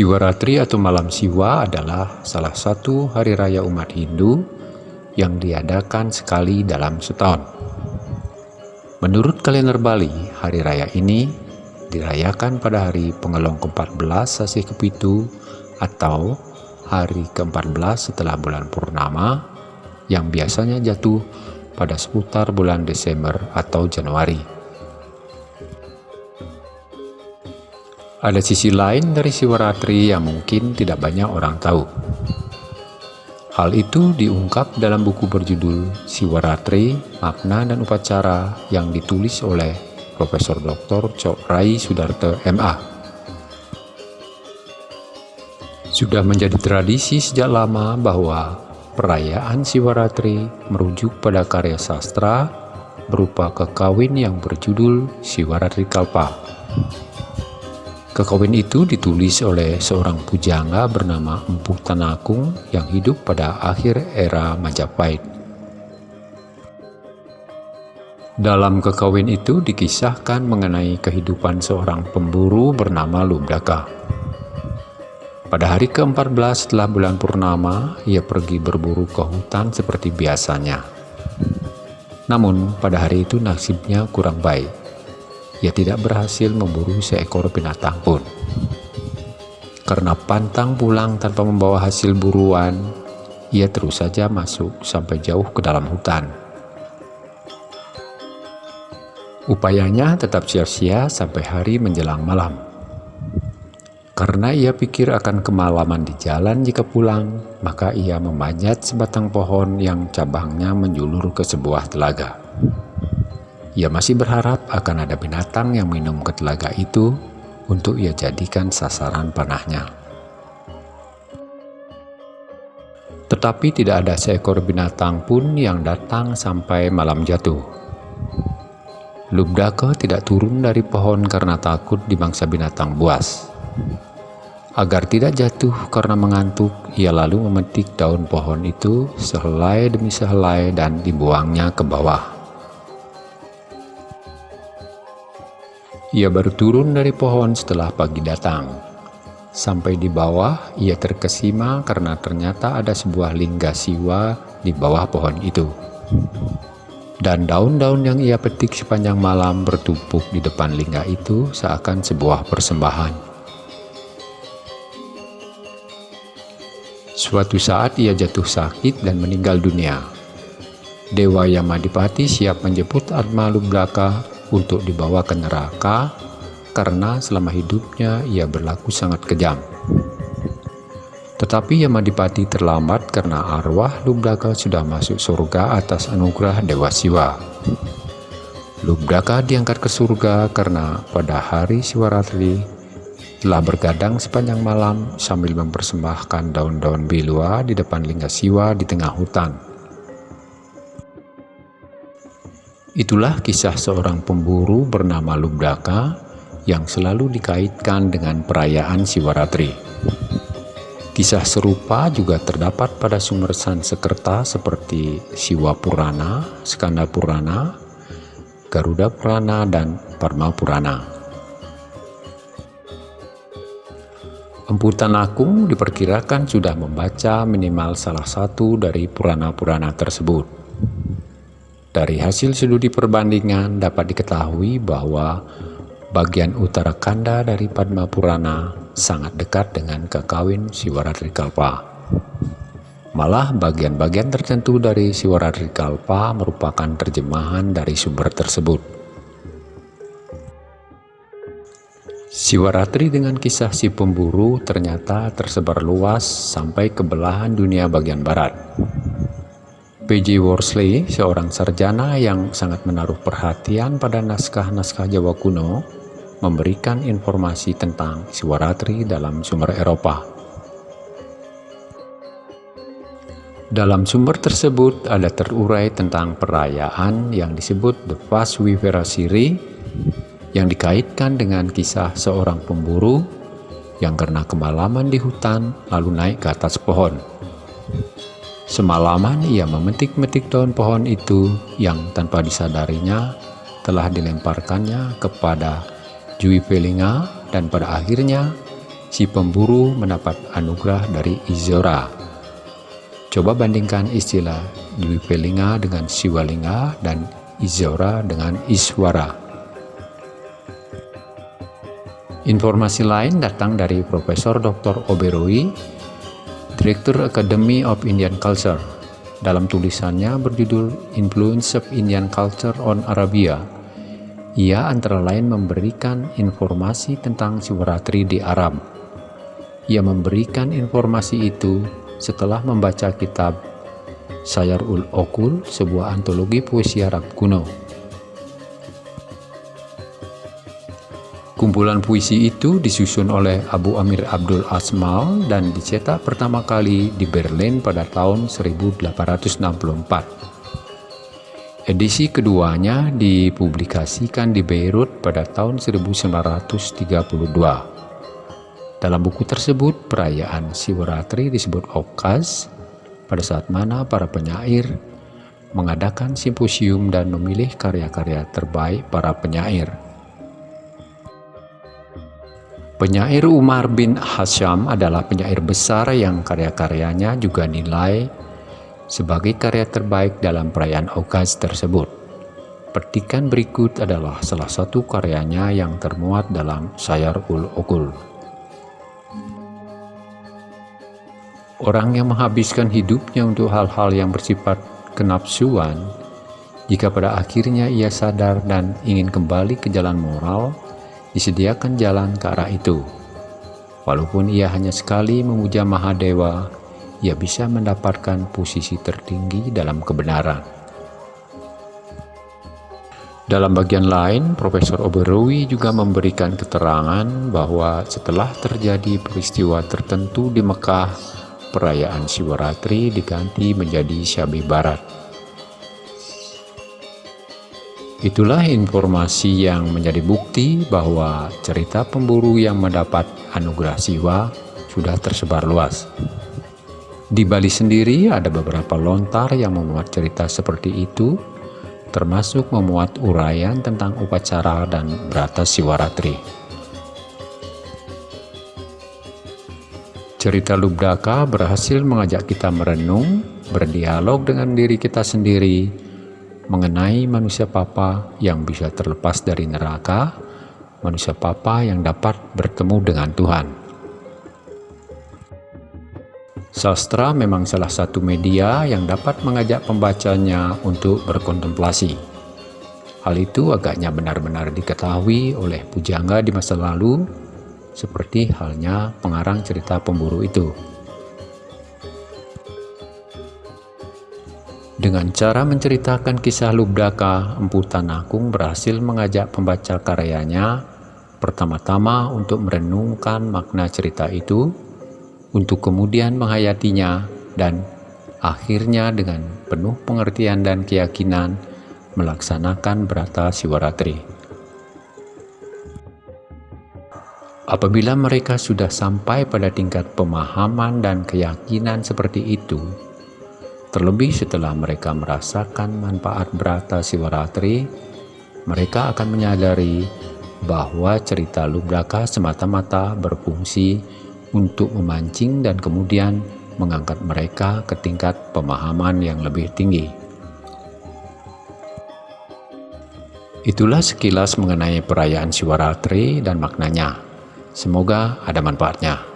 Siwaratri atau Malam Siwa adalah salah satu hari raya umat Hindu yang diadakan sekali dalam setahun. Menurut kalender Bali, hari raya ini dirayakan pada hari pengelong ke-14 Sasi Kepitu atau hari ke-14 setelah bulan purnama yang biasanya jatuh pada seputar bulan Desember atau Januari. Ada sisi lain dari Siwaratri yang mungkin tidak banyak orang tahu. Hal itu diungkap dalam buku berjudul Siwaratri, Makna dan Upacara yang ditulis oleh Profesor Dr. Cok Rai Sudarto MA. Sudah menjadi tradisi sejak lama bahwa perayaan Siwaratri merujuk pada karya sastra berupa kekawin yang berjudul Siwaratri Kalpa. Kekawin itu ditulis oleh seorang pujangga bernama Empu Tanakung yang hidup pada akhir era Majapahit. Dalam kekawin itu dikisahkan mengenai kehidupan seorang pemburu bernama Lubdaka. Pada hari ke-14 setelah bulan purnama, ia pergi berburu ke hutan seperti biasanya. Namun, pada hari itu nasibnya kurang baik ia tidak berhasil memburu seekor binatang pun. Karena pantang pulang tanpa membawa hasil buruan, ia terus saja masuk sampai jauh ke dalam hutan. Upayanya tetap sia-sia sampai hari menjelang malam. Karena ia pikir akan kemalaman di jalan jika pulang, maka ia memanjat sebatang pohon yang cabangnya menjulur ke sebuah telaga. Ia masih berharap akan ada binatang yang minum ke telaga itu untuk ia jadikan sasaran panahnya. Tetapi tidak ada seekor binatang pun yang datang sampai malam jatuh. Lubdaka tidak turun dari pohon karena takut dimangsa binatang buas. Agar tidak jatuh karena mengantuk, ia lalu memetik daun pohon itu sehelai demi sehelai dan dibuangnya ke bawah. Ia baru turun dari pohon setelah pagi datang. Sampai di bawah, ia terkesima karena ternyata ada sebuah lingga siwa di bawah pohon itu. Dan daun-daun yang ia petik sepanjang malam bertumpuk di depan lingga itu seakan sebuah persembahan. Suatu saat ia jatuh sakit dan meninggal dunia. Dewa Yamadipati siap menjemput Atma Lublaka untuk dibawa ke neraka karena selama hidupnya ia berlaku sangat kejam. Tetapi Yamadipati terlambat karena arwah Lubdaka sudah masuk surga atas anugerah Dewa Siwa. Lubdaka diangkat ke surga karena pada hari Siwaratri telah bergadang sepanjang malam sambil mempersembahkan daun-daun bilua di depan lingga Siwa di tengah hutan. Itulah kisah seorang pemburu bernama Lubdaka yang selalu dikaitkan dengan perayaan Siwaratri. Kisah serupa juga terdapat pada sumber Sansekerta seperti Siwa Purana, Skanda Purana, Garuda Purana, dan Parma Purana. Empu Tanakung diperkirakan sudah membaca minimal salah satu dari Purana-Purana tersebut. Dari hasil studi perbandingan dapat diketahui bahwa bagian utara kanda dari Padma Purana sangat dekat dengan kekawin Siwaratri Kalpa. Malah bagian-bagian tertentu dari Siwaratri Kalpa merupakan terjemahan dari sumber tersebut. Siwaratri dengan kisah si pemburu ternyata tersebar luas sampai ke belahan dunia bagian barat. P.J. Worsley, seorang sarjana yang sangat menaruh perhatian pada naskah-naskah Jawa kuno, memberikan informasi tentang Siwaratri dalam sumber Eropa. Dalam sumber tersebut ada terurai tentang perayaan yang disebut The Fast Siri yang dikaitkan dengan kisah seorang pemburu yang karena kemalaman di hutan lalu naik ke atas pohon. Semalaman ia memetik-metik daun pohon itu yang tanpa disadarinya telah dilemparkannya kepada Jui Velinga dan pada akhirnya si pemburu mendapat anugerah dari Izora. Coba bandingkan istilah Dwipelinga dengan Siwalinga dan Izora dengan Iswara. Informasi lain datang dari Profesor Dr. Oberoi, Direktur Academy of Indian Culture. Dalam tulisannya berjudul Influence of Indian Culture on Arabia, ia antara lain memberikan informasi tentang Siwaratri di Arab ia memberikan informasi itu setelah membaca kitab Sayar ul Okul, sebuah antologi puisi Arab kuno. Kumpulan puisi itu disusun oleh Abu Amir Abdul Asmal dan dicetak pertama kali di Berlin pada tahun 1864. Edisi keduanya dipublikasikan di Beirut pada tahun 1932. Dalam buku tersebut, perayaan Siwaratri disebut Okas, pada saat mana para penyair mengadakan simposium dan memilih karya-karya terbaik para penyair. Penyair Umar bin Hasham adalah penyair besar yang karya-karyanya juga nilai sebagai karya terbaik dalam perayaan Okas tersebut. Petikan berikut adalah salah satu karyanya yang termuat dalam Sayar ul Okul. Orang yang menghabiskan hidupnya untuk hal-hal yang bersifat kenapsuan, jika pada akhirnya ia sadar dan ingin kembali ke jalan moral, disediakan jalan ke arah itu. Walaupun ia hanya sekali memuja Mahadewa, ia bisa mendapatkan posisi tertinggi dalam kebenaran. Dalam bagian lain, Profesor Oberoi juga memberikan keterangan bahwa setelah terjadi peristiwa tertentu di Mekah perayaan Siwaratri diganti menjadi Syabi Barat. Itulah informasi yang menjadi bukti bahwa cerita pemburu yang mendapat anugerah Siwa sudah tersebar luas. Di Bali sendiri ada beberapa lontar yang memuat cerita seperti itu, termasuk memuat uraian tentang upacara dan berata Siwaratri. Cerita Lubdaka berhasil mengajak kita merenung, berdialog dengan diri kita sendiri, mengenai manusia papa yang bisa terlepas dari neraka, manusia papa yang dapat bertemu dengan Tuhan. Sastra memang salah satu media yang dapat mengajak pembacanya untuk berkontemplasi. Hal itu agaknya benar-benar diketahui oleh pujangga di masa lalu seperti halnya pengarang cerita pemburu itu. Dengan cara menceritakan kisah Lubdaka, Empu Tanakung berhasil mengajak pembaca karyanya pertama-tama untuk merenungkan makna cerita itu, untuk kemudian menghayatinya, dan akhirnya dengan penuh pengertian dan keyakinan melaksanakan berata Siwaratri. Apabila mereka sudah sampai pada tingkat pemahaman dan keyakinan seperti itu, terlebih setelah mereka merasakan manfaat berata Siwaratri, mereka akan menyadari bahwa cerita Lubraka semata-mata berfungsi untuk memancing dan kemudian mengangkat mereka ke tingkat pemahaman yang lebih tinggi. Itulah sekilas mengenai perayaan Siwaratri dan maknanya. Semoga ada manfaatnya.